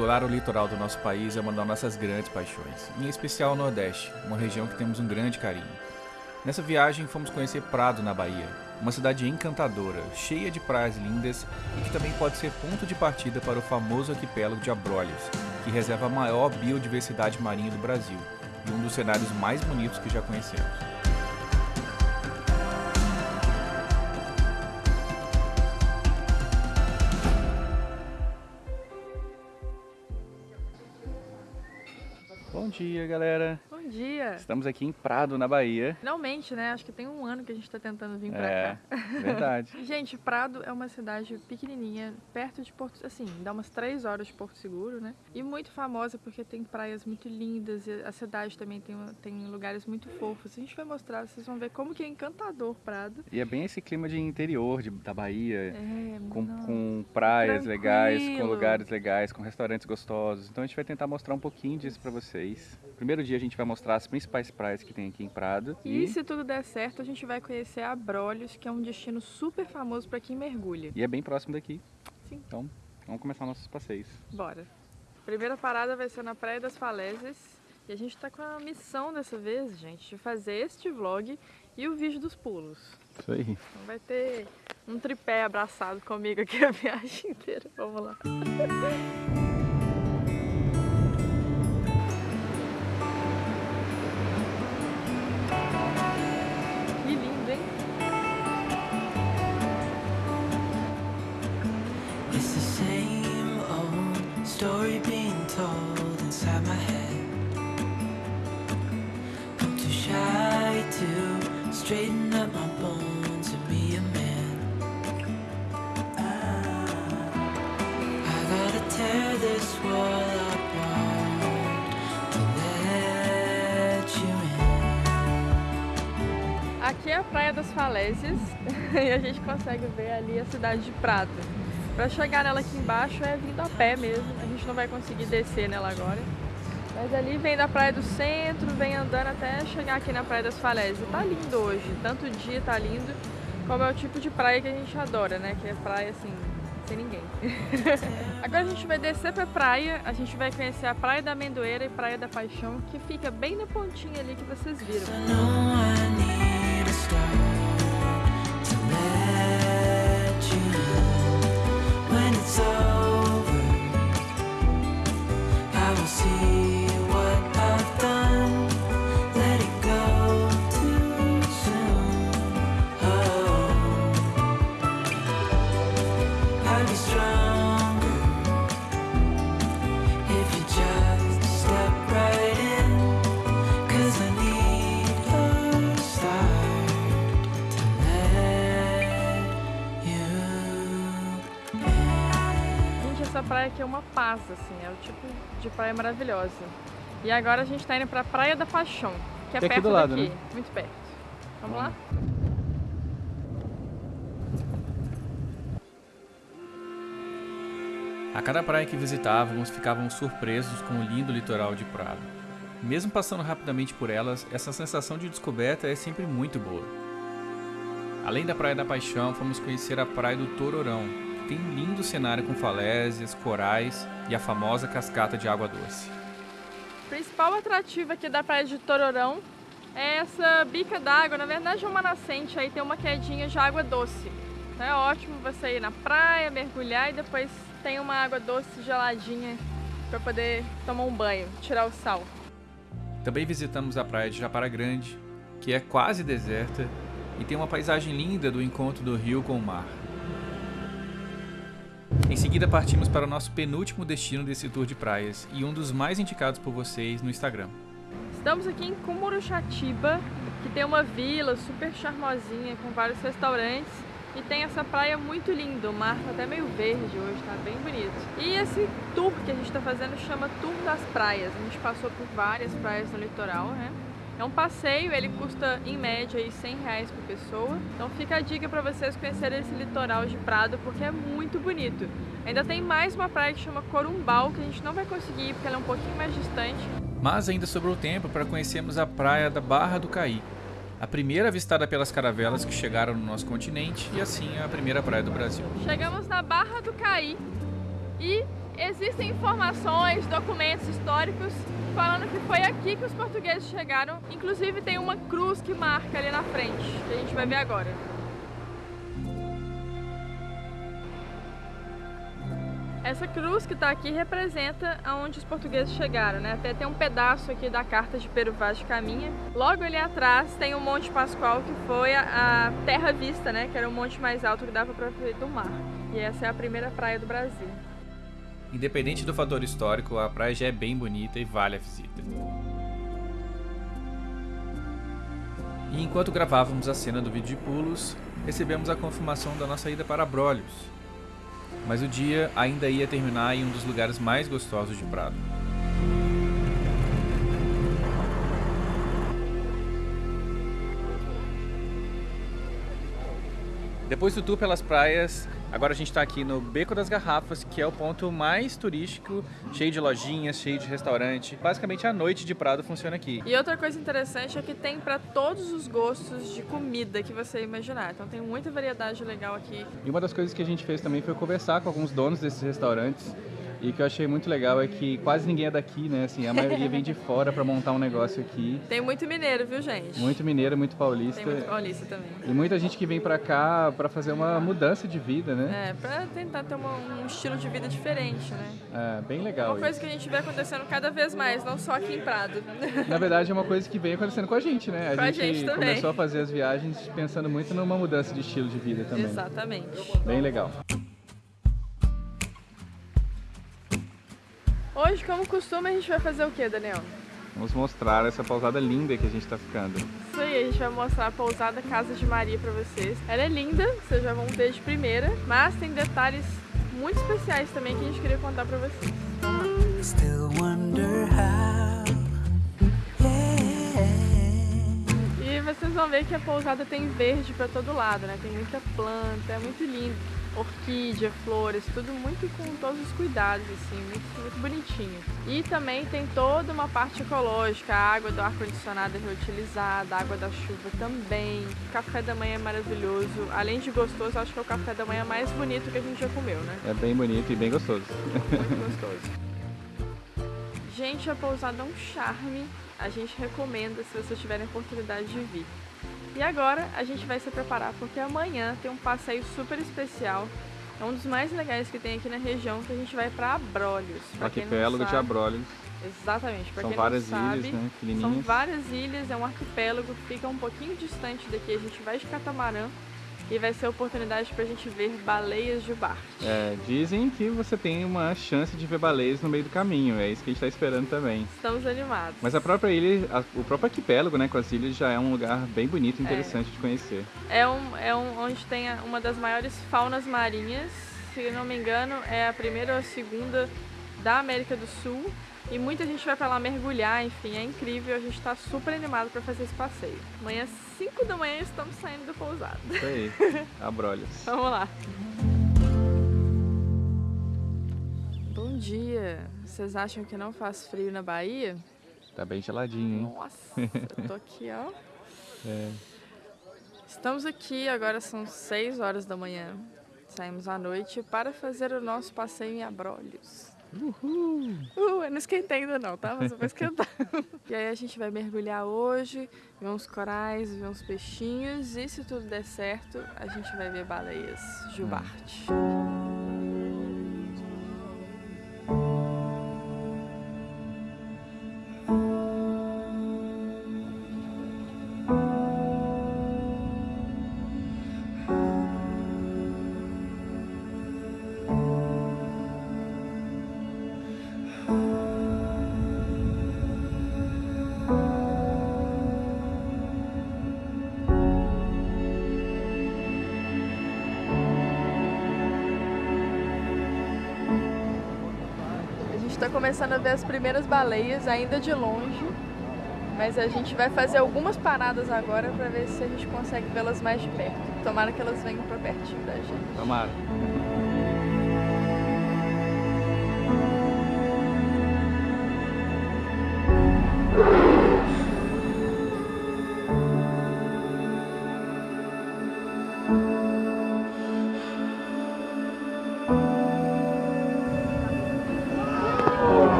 explorar o litoral do nosso país é uma das nossas grandes paixões, em especial o Nordeste, uma região que temos um grande carinho. Nessa viagem fomos conhecer Prado, na Bahia, uma cidade encantadora, cheia de praias lindas e que também pode ser ponto de partida para o famoso arquipélago de Abrolhos, que reserva a maior biodiversidade marinha do Brasil e um dos cenários mais bonitos que já conhecemos. Dia, galera. Dia. Estamos aqui em Prado, na Bahia. Finalmente, né? Acho que tem um ano que a gente tá tentando vir pra É, cá. verdade. Gente, Prado é uma cidade pequenininha, perto de Porto... Assim, dá umas três horas de Porto Seguro, né? E muito famosa porque tem praias muito lindas e a cidade também tem, tem lugares muito fofos. A gente vai mostrar, vocês vão ver como que é encantador Prado. E é bem esse clima de interior de- da Bahia, É, com, com praias legais, com Tranquilo. lugares legais, com restaurantes gostosos. Então a gente vai tentar mostrar um pouquinho disso pra vocês. Primeiro dia a gente vai mostrar as principais praias que tem aqui em Prado. E se tudo der certo, a gente vai conhecer Abrolhos, que é um destino super famoso para quem mergulha. e é bem próximo daqui. Sim. Então vamos começar nossos passeios. Bora. Primeira parada vai ser na Praia das Falésias. E a gente tá com a missão dessa vez, gente, de fazer este vlog e o vídeo dos pulos. Isso aí. Então vai ter um tripé abraçado comigo aqui a viagem inteira. Vamos lá. Story being told inside my head. I'm too shy to straighten up my bones and be a man. I gotta tear this wall apart to let you in. Aqui é a Praia das Falésias e a gente consegue ver ali a cidade de Prado. Para chegar nela aqui embaixo é vindo a pé mesmo, a gente não vai conseguir descer nela agora. Mas ali vem da Praia do Centro, vem andando até chegar aqui na Praia das Falésias. Tá lindo hoje, tanto dia tá lindo, como é o tipo de praia que a gente adora, né? Que é praia assim, sem ninguém. Agora a gente vai descer pra praia, a gente vai conhecer a Praia da Amendoeira e Praia da Paixão, que fica bem na pontinha ali que vocês viram. In. Aqui é uma paz, assim, é o tipo de praia maravilhosa. E agora a gente tá indo pra Praia da Paixão, que é Que é aqui perto do lado, daqui, né? muito perto. Vamos lá? A cada praia que visitávamos, ficávamos surpresos com o lindo litoral de Prado. Mesmo passando rapidamente por elas, essa sensação de descoberta é sempre muito boa. Além da Praia da Paixão, fomos conhecer a Praia do Tororão, que tem um lindo cenário com falésias, corais e a famosa cascata de água doce. O principal atrativo aqui da Praia de Tororão é essa bica d'água, na verdade é uma nascente, aí tem uma quedinha de água doce. Então é ótimo você ir na praia, mergulhar e depois tem uma água doce geladinha para poder tomar um banho, tirar o sal. Também visitamos a praia de Japara Grande, que é quase deserta e tem uma paisagem linda do encontro do rio com o mar. Seguida partimos para o nosso penúltimo destino desse tour de praias e um dos mais indicados por vocês no Instagram. Estamos aqui em Cumuruxatiba, que tem uma vila super charmosinha com vários restaurantes e tem essa praia muito linda. O mar tá até meio verde hoje, tá bem bonito. E esse tour que a gente tá fazendo chama Tour das Praias. A gente passou por várias praias no litoral, né? É um passeio, ele custa em média aí 100 reais por pessoa. Então fica a dica para vocês conhecerem esse litoral de Prado, porque é muito bonito. Ainda tem mais uma praia que chama Corumbau, que a gente não vai conseguir ir porque ela é um pouquinho mais distante. Mas ainda sobrou tempo para conhecermos a praia da Barra do Caí, a primeira avistada pelas caravelas que chegaram no nosso continente e assim a primeira praia do Brasil. Chegamos na Barra do Caí e Existem informações, documentos históricos falando que foi aqui que os portugueses chegaram. Inclusive tem uma cruz que marca ali na frente, que a gente vai ver agora. Essa cruz que está aqui representa aonde os portugueses chegaram, né? Até tem um pedaço aqui da carta de Peru Vaz de Caminha. Logo ali atrás tem o Monte Pascoal, que foi a Terra Vista, né? Que era o monte mais alto que dava para ver do mar. E essa é a primeira praia do Brasil. Independente do fator histórico, a praia já é bem bonita e vale a visita. E enquanto gravávamos a cena do vídeo de pulos, recebemos a confirmação da nossa ida para Abrolhos. Mas o dia ainda ia terminar em um dos lugares mais gostosos de Prado. Depois do tour pelas praias, agora a gente está aqui no Beco das Garrafas, que é o ponto mais turístico, cheio de lojinhas, cheio de restaurante. Basicamente a noite de Prado funciona aqui. E outra coisa interessante é que tem para todos os gostos de comida que você imaginar. Então tem muita variedade legal aqui. E uma das coisas que a gente fez também foi conversar com alguns donos desses restaurantes. E o que eu achei muito legal é que quase ninguém é daqui, né? Assim, a maioria vem de fora para montar um negócio aqui. Tem muito mineiro, viu, gente? Muito mineiro, muito paulista. Tem muito paulista também. E muita gente que vem para cá para fazer uma mudança de vida, né? É, pra tentar ter uma- um estilo de vida diferente, né? É, bem legal Uma coisa isso. que a gente vê acontecendo cada vez mais, não só aqui em Prado. Na verdade, é uma coisa que vem acontecendo com a gente, né? A Com a gente também. começou a fazer as viagens pensando muito numa mudança de estilo de vida também. Exatamente. Bem legal. Hoje, como costume, a gente vai fazer o que, Daniel? Vamos mostrar essa pausada linda que a gente tá ficando. Isso aí, a gente vai mostrar a pousada Casa de Maria pra vocês. Ela é linda, vocês já vão ver de primeira, mas tem detalhes muito especiais também que a gente queria contar pra vocês. Still wonder how. Yeah. E vocês vão ver que a pousada tem verde pra todo lado, né? Tem muita planta, é muito lindo. Orquídea, flores, tudo muito com todos os cuidados, assim, muito, muito bonitinho. E também tem toda uma parte ecológica, a água do ar-condicionado é reutilizada, a água da chuva também. O café da manhã é maravilhoso. Além de gostoso, acho que é o café da manhã mais bonito que a gente já comeu, né? É bem bonito e bem gostoso. Muito gostoso. Gente, a pousada é um charme. A gente recomenda se vocês tiverem oportunidade de vir. E agora a gente vai se preparar porque amanhã tem um passeio super especial. É um dos mais legais que tem aqui na região que a gente vai para Abrolhos. Arquipélago de Abrolhos. Exatamente. Pra São várias sabe, ilhas, né? São várias ilhas, é um arquipélago, fica um pouquinho distante daqui. A gente vai de catamarã e vai ser a oportunidade pra gente ver baleias de Bart. É, dizem que você tem uma chance de ver baleias no meio do caminho. É isso que a gente tá esperando também. Estamos animados. Mas a própria ilha, a- o próprio arquipélago, né, com as ilhas, já é um lugar bem bonito e interessante de conhecer. É, um, é um, onde tem a- uma das maiores faunas marinhas, se não me engano, é a primeira ou a segunda da América do Sul. E muita gente vai pra lá mergulhar, enfim, é incrível. A gente tá super animado pra fazer esse passeio. Amanhã, 5 da manhã, estamos saindo do pousado. Isso aí, Abrolhos. Vamos lá. Bom dia. Vocês acham que não faz frio na Bahia? Tá bem geladinho, hein? Nossa, eu tô aqui, ó. É. Estamos aqui, agora são 6 horas da manhã. Saímos à noite para fazer o nosso passeio em Abrolhos. Uhul! Uh, eu não esquentei ainda não, tá? Mas eu vou esquentar. e aí a gente vai mergulhar hoje, ver uns corais, ver uns peixinhos e se tudo der certo, a gente vai ver baleias jubarte. A começando a ver as primeiras baleias, ainda de longe. Mas a gente vai fazer algumas paradas agora para ver se a gente consegue vê-las mais de perto. Tomara que elas venham para pertinho da gente. Tomara.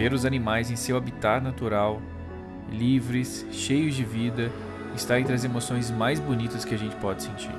Ver os animais em seu habitat natural, livres, cheios de vida, está entre as emoções mais bonitas que a gente pode sentir.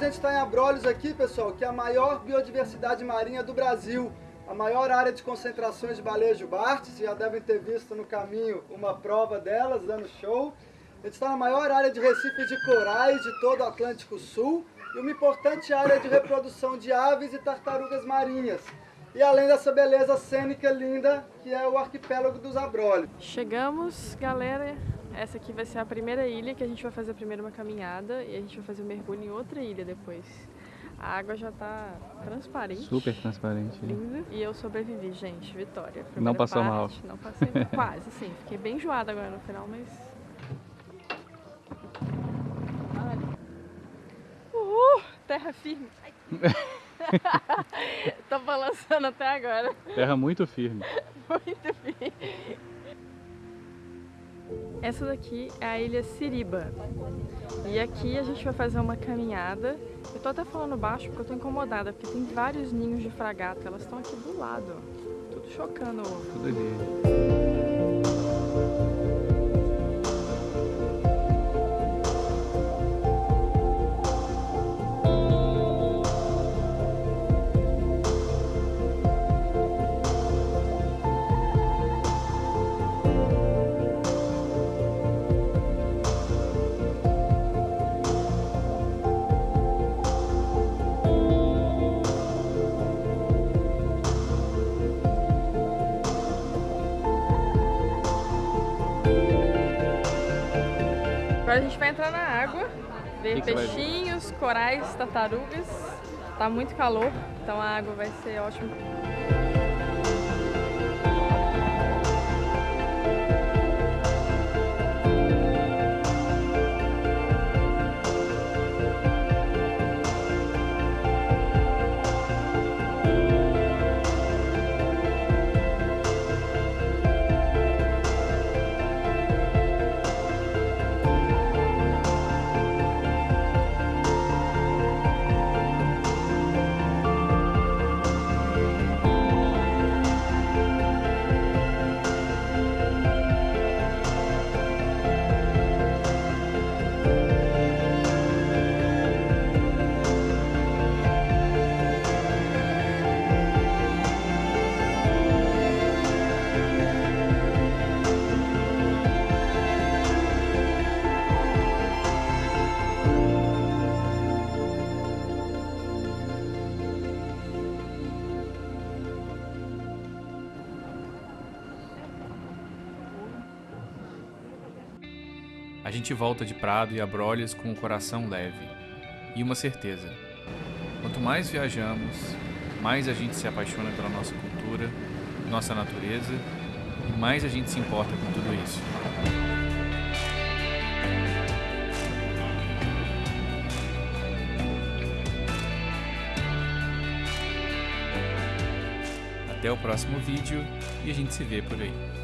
Gente está em Abrolhos aqui, pessoal, que é a maior biodiversidade marinha do Brasil. A maior área de concentrações de baleias jubarte, vocês já devem ter visto no caminho uma prova delas, dando show. A gente está na maior área de recifes de corais de todo o Atlântico Sul e uma importante área de reprodução de aves e tartarugas marinhas. E além dessa beleza cênica linda, que é o arquipélago dos Abrolhos. Chegamos, galera. Essa aqui vai ser a primeira ilha que a gente vai fazer primeiro uma caminhada e a gente vai fazer um mergulho em outra ilha depois. A água já tá transparente. Super transparente. Linda. E eu sobrevivi, gente. Vitória. Não Primeira passou mal. parte, Não passei quase, sim. Fiquei bem enjoada agora no final, mas. Uhul! Terra firme. Tô balançando até agora. Terra muito firme. Muito firme. Essa daqui é a ilha Siriba. E aqui a gente vai fazer uma caminhada. Eu tô até falando baixo porque eu tô incomodada, porque tem vários ninhos de fragata. Elas estão aqui do lado. Tudo chocando. Tudo ali. Agora a gente vai entrar na água, ver Que que peixinhos, corais, tartarugas. Tá muito calor, então a água vai ser ótima. Gente volta de Prado e Abrolhos com o coração leve e uma certeza: quanto mais viajamos, mais a gente se apaixona pela nossa cultura, nossa natureza e mais a gente se importa com tudo isso. Até o próximo vídeo e a gente se vê por aí.